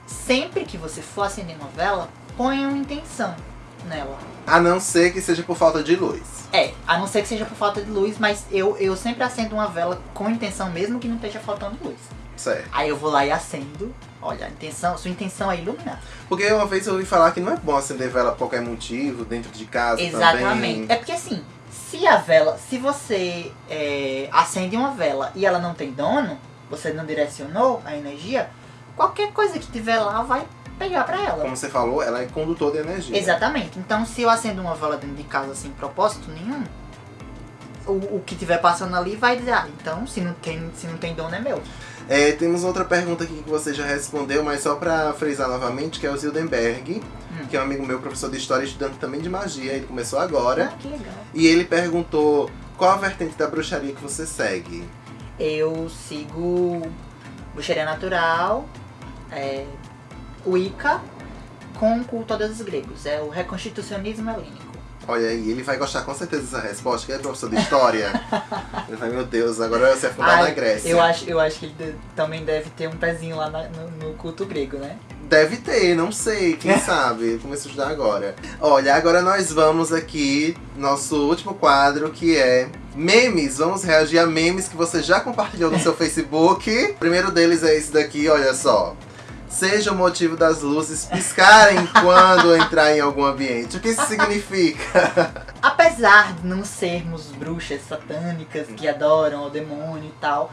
sempre que você for acender uma vela, ponha uma intenção nela. A não ser que seja por falta de luz. É, a não ser que seja por falta de luz, mas eu, eu sempre acendo uma vela com intenção, mesmo que não esteja faltando luz. Certo. Aí eu vou lá e acendo. Olha, a intenção, sua intenção é iluminar. Porque uma vez eu ouvi falar que não é bom acender vela por qualquer motivo, dentro de casa Exatamente. também. É porque assim, se a vela, se você é, acende uma vela e ela não tem dono, você não direcionou a energia, qualquer coisa que tiver lá vai pegar pra ela. Como você falou, ela é condutor de energia. Exatamente. Então, se eu acendo uma vela dentro de casa sem propósito nenhum, o, o que tiver passando ali vai dizer, ah, então se não tem, se não tem dono é meu. É, temos outra pergunta aqui que você já respondeu, mas só pra frisar novamente, que é o Zildenberg, Hum. que é um amigo meu, professor de história, estudante também de magia. Ele começou agora. Ah, que legal. E ele perguntou qual a vertente da bruxaria que você segue. Eu sigo bruxaria natural, é, Wicca, com culto a deuses gregos. É o reconstitucionismo helênico. Olha aí, ele vai gostar com certeza dessa resposta, que é professor de história. ele vai, meu Deus, agora você afundar Ai, na Grécia. Eu acho, eu acho que ele de- também deve ter um pezinho lá na- no, no culto grego, né? Deve ter, não sei, quem sabe. Começo a estudar agora. Olha, agora nós vamos aqui, nosso último quadro, que é memes. Vamos reagir a memes que você já compartilhou no seu Facebook. O primeiro deles é esse daqui, olha só. Seja o motivo das luzes piscarem quando entrar em algum ambiente. O que isso significa? Apesar de não sermos bruxas satânicas que adoram o demônio e tal,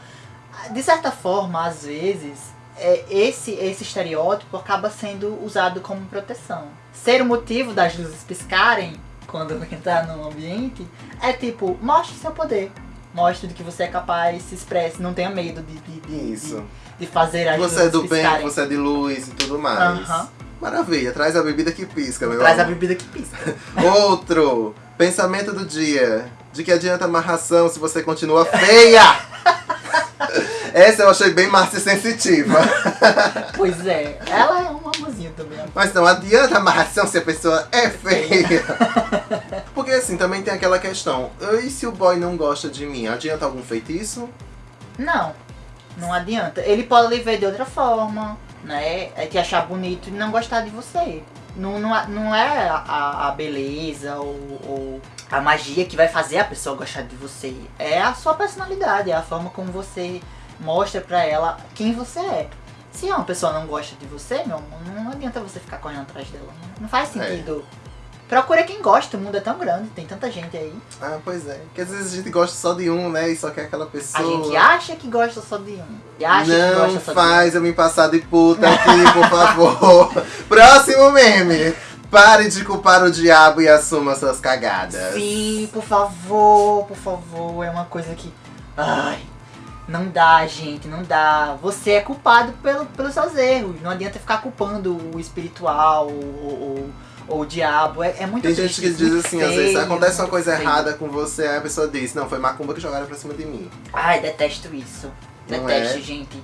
de certa forma, às vezes, é, esse, esse estereótipo acaba sendo usado como proteção. Ser o motivo das luzes piscarem quando entrar num ambiente é tipo, mostre seu poder. Mostre do que você é capaz, se expresse, não tenha medo de, de, de, Isso. de, de fazer as Você é do bem, piscarem. você é de luz e tudo mais. Maravilha, traz a bebida que pisca, meu Traz a amor. bebida que pisca. Outro, pensamento do dia. De que adianta amarração se você continua feia? Essa eu achei bem Márcia sensitiva. pois é, ela é um amorzinho também. Mas não adianta amarração se a pessoa é feia. Porque assim, também tem aquela questão. E se o boy não gosta de mim? Adianta algum feitiço? Não, não adianta. Ele pode lhe ver de outra forma, né? É te achar bonito e não gostar de você. Não, não, é- não é a, a beleza ou, ou a magia que vai fazer a pessoa gostar de você. É a sua personalidade, é a forma como você mostra pra ela quem você é. Se uma pessoa não gosta de você, meu amor, não adianta você ficar correndo atrás dela. Não, não faz sentido. Procura quem gosta, o mundo é tão grande, tem tanta gente aí. Ah, pois é. Porque às vezes a gente gosta só de um, né? E só quer aquela pessoa. A gente acha que gosta só de um. E acha que Não gosta só de um. faz eu me passar de puta aqui, por favor. Próximo meme. Pare de culpar o diabo e assuma suas cagadas. Sim, por favor, por favor. É uma coisa que. Ai. Não dá, gente, não dá. Você é culpado pelo, pelos seus erros. Não adianta ficar culpando o espiritual ou, ou- o diabo. É, é muito Tem gente que diz assim, às vezes acontece uma coisa feio. errada com você, aí a pessoa diz, não, foi macumba que jogaram pra cima de mim. Ai, detesto isso. Não Detesto, é? gente.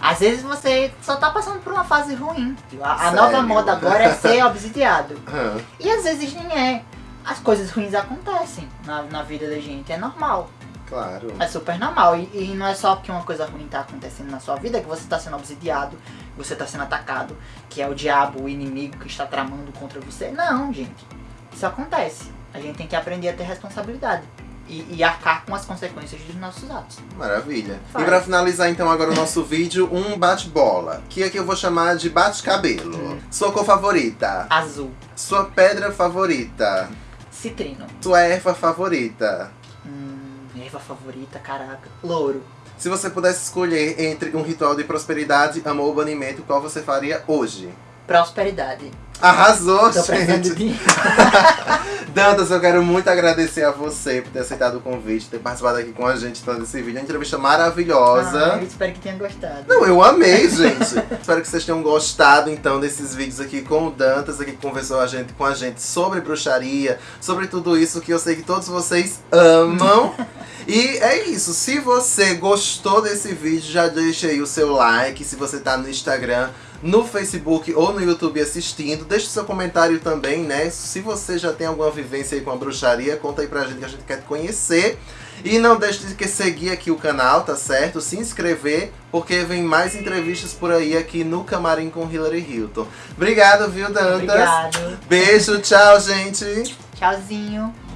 Às vezes você só tá passando por uma fase ruim. A, a nova moda agora é ser obsidiado. E às vezes nem é. as coisas ruins acontecem na, na vida da gente, é normal. Claro. É super normal. E, e não é só porque uma coisa ruim tá acontecendo na sua vida que você tá sendo obsidiado, você tá sendo atacado, que é o diabo, o inimigo que está tramando contra você. Não, gente. Isso acontece. A gente tem que aprender a ter responsabilidade. E, e arcar com as consequências dos nossos atos. Maravilha. Faz. E pra finalizar então agora o nosso vídeo, um bate-bola. Que aqui eu vou chamar de bate-cabelo. Hum. Sua cor favorita. Azul. Sua pedra favorita. Citrino. Sua erva favorita. Hum, erva favorita, caraca. Louro. Se você pudesse escolher entre um ritual de prosperidade, amor ou banimento, qual você faria hoje? Prosperidade. Arrasou, Tô de gente! dinheiro. Dantas, eu quero muito agradecer a você por ter aceitado o convite, ter participado aqui com a gente então, desse vídeo. É uma entrevista maravilhosa. Ah, eu espero que tenha gostado. Não, eu amei, gente. Espero que vocês tenham gostado, então, desses vídeos aqui com o Dantas, aqui que conversou a gente, com a gente sobre bruxaria, sobre tudo isso que eu sei que todos vocês amam. e é isso. Se você gostou desse vídeo, já deixa aí o seu like. Se você tá no Instagram, no Facebook ou no YouTube assistindo, deixa o seu comentário também, né? Se você já tem alguma vivência aí com a bruxaria, conta aí pra gente que a gente quer te conhecer. E não deixe de seguir aqui o canal, tá certo? Se inscrever, porque vem mais entrevistas por aí aqui no Camarim com Hillary Hilton. Obrigado, viu, Dantas? Obrigado. Beijo, tchau, gente! Tchauzinho.